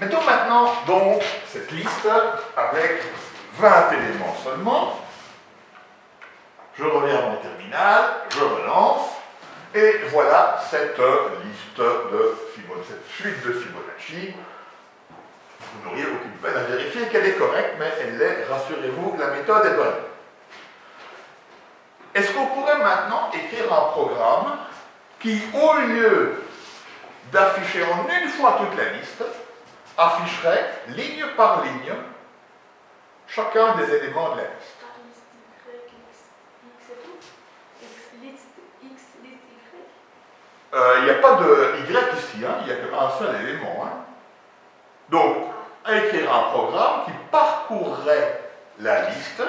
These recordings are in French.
Mettons maintenant donc cette liste avec 20 éléments seulement. Je reviens à mon terminal, je relance, et voilà cette liste de Fibonacci, cette suite de Fibonacci. Vous n'auriez aucune peine à vérifier qu'elle est correcte, mais elle l'est, rassurez-vous, la méthode est bonne. Est-ce qu'on pourrait maintenant écrire un programme qui, au lieu d'afficher en une fois toute la liste, afficherait ligne par ligne chacun des éléments de la liste euh, Il n'y a pas de Y ici, hein, il n'y a qu'un seul élément. Hein. Donc, écrire un programme qui parcourrait la liste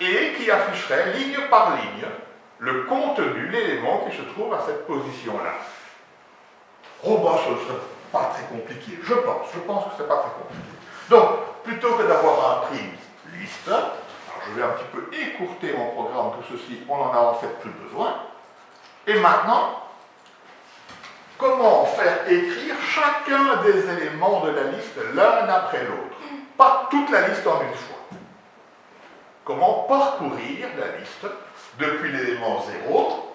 et qui afficherait ligne par ligne le contenu, l'élément qui se trouve à cette position-là. Oh bah, ce ne serait pas très compliqué, je pense, je pense que ce n'est pas très compliqué. Donc, plutôt que d'avoir un prime liste, je vais un petit peu écourter mon programme, tout ceci, on n'en a en fait plus besoin. Et maintenant, comment faire écrire chacun des éléments de la liste l'un après l'autre? Pas toute la liste en une fois comment parcourir la liste depuis l'élément 0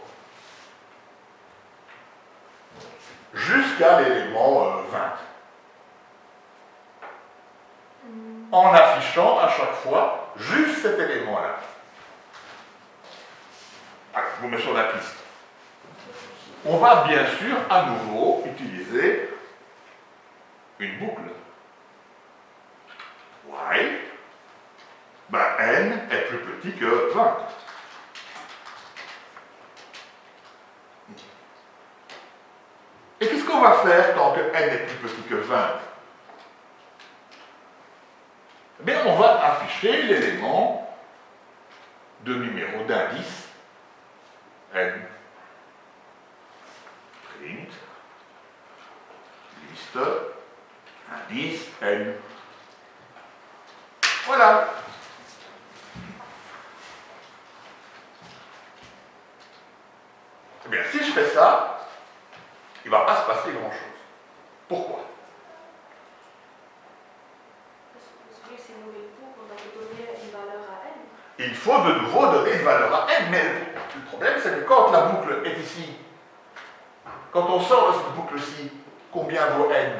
jusqu'à l'élément 20. Euh, en affichant à chaque fois juste cet élément-là. je vous mets sur la piste. On va bien sûr à nouveau utiliser une boucle. While ben, n est plus petit que 20. Et qu'est-ce qu'on va faire quand n est plus petit que 20 Eh bien, on va afficher l'élément de numéro d'indice n. Print, liste, indice n. Voilà. Eh bien, si je fais ça, il ne va pas se passer grand-chose. Pourquoi? Il faut de nouveau donner une valeur à n, mais le problème c'est que quand la boucle est ici, quand on sort de cette boucle-ci, combien vaut n?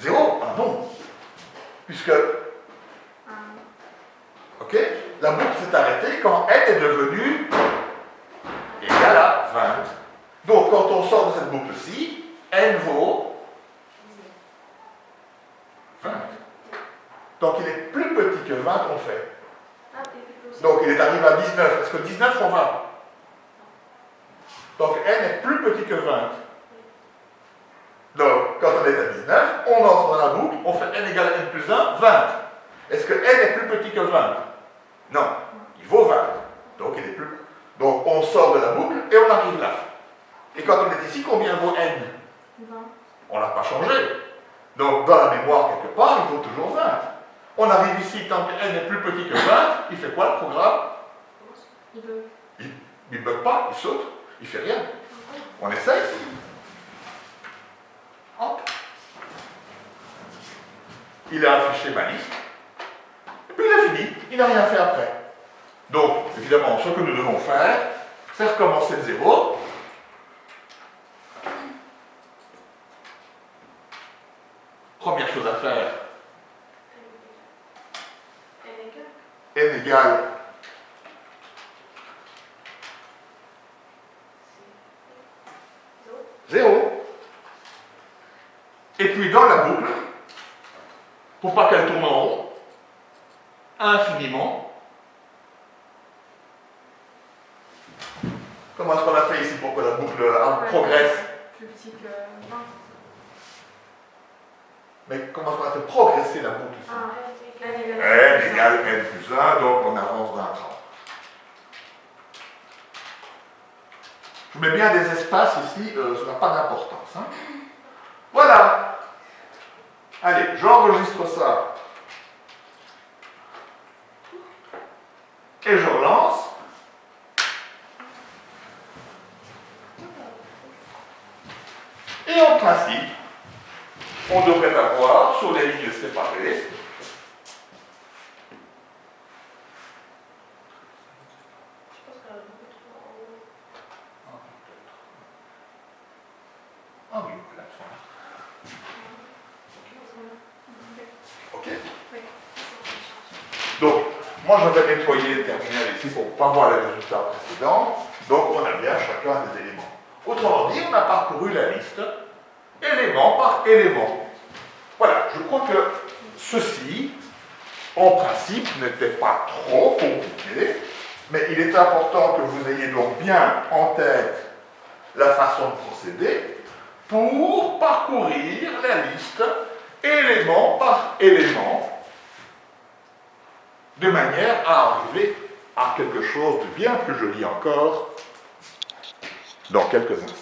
0 Ah non Puisque Ok La boucle s'est arrêtée quand n est devenue 20. Donc, quand on sort de cette boucle-ci, n vaut 20. Donc, il est plus petit que 20 qu'on fait. Donc, il est arrivé à 19. Est-ce que 19 font 20 Donc, n est plus petit que 20. Donc, quand on est à 19, on entre dans la boucle, on fait n égale à n plus 1, 20. Est-ce que n est plus petit que 20 non, il vaut 20. Donc il est plus. Donc on sort de la boucle et on arrive là. Et quand on est ici, combien vaut n? 20. On ne l'a pas changé. Donc dans la mémoire, quelque part, il vaut toujours 20. On arrive ici, tant que n est plus petit que 20, il fait quoi le programme? Il bug. Il ne bug pas, il saute, il fait rien. On essaye. Hop. Il a affiché ma liste. Puis il a fini, il n'a rien fait après. Donc, évidemment, ce que nous devons faire, c'est recommencer de zéro. Première chose à faire, n égale zéro. Et puis dans la boucle, pour pas qu'elle tourne en rond, infiniment. Comment est-ce qu'on a fait ici pour que la boucle progresse Plus petit que 20. Mais comment est-ce qu'on a fait progresser la boucle ici? Ah, n égale n plus 1, donc on avance d'un cran. Je mets bien des espaces ici, euh, ça n'a pas d'importance. Hein. Voilà. Allez, j'enregistre ça et je relance. Et principe, on devrait avoir sur les lignes séparées Ah Ok Donc, moi je vais nettoyer le terminal ici pour ne pas voir les résultats précédents. Donc on a bien chacun des éléments. Autrement dit, on a parcouru la liste élément par élément. Voilà, je crois que ceci, en principe, n'était pas trop compliqué, mais il est important que vous ayez donc bien en tête la façon de procéder pour parcourir la liste élément par élément de manière à arriver à quelque chose de bien plus joli encore dans quelques instants.